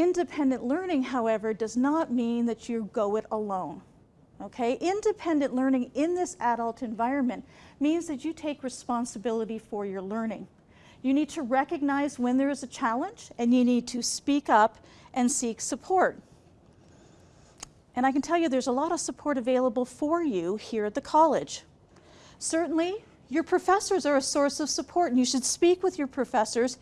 Independent learning, however, does not mean that you go it alone. Okay, independent learning in this adult environment means that you take responsibility for your learning. You need to recognize when there is a challenge and you need to speak up and seek support. And I can tell you there's a lot of support available for you here at the college. Certainly, your professors are a source of support and you should speak with your professors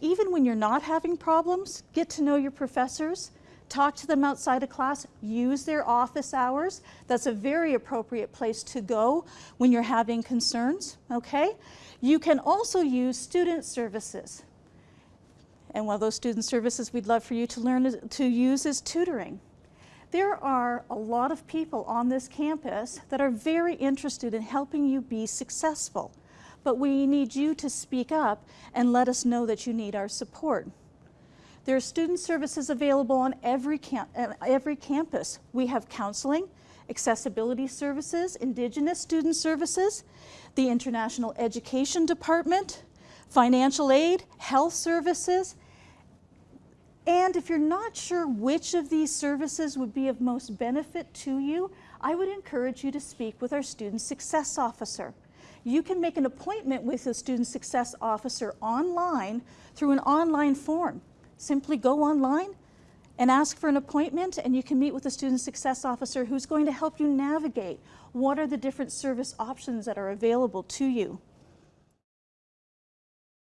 even when you're not having problems, get to know your professors, talk to them outside of class, use their office hours. That's a very appropriate place to go when you're having concerns, okay? You can also use student services. And one of those student services we'd love for you to learn to use is tutoring. There are a lot of people on this campus that are very interested in helping you be successful, but we need you to speak up and let us know that you need our support. There are student services available on every, cam uh, every campus. We have counseling, accessibility services, Indigenous student services, the International Education Department, financial aid, health services, and if you're not sure which of these services would be of most benefit to you, I would encourage you to speak with our Student Success Officer. You can make an appointment with a Student Success Officer online through an online form. Simply go online and ask for an appointment and you can meet with a student success officer who's going to help you navigate what are the different service options that are available to you.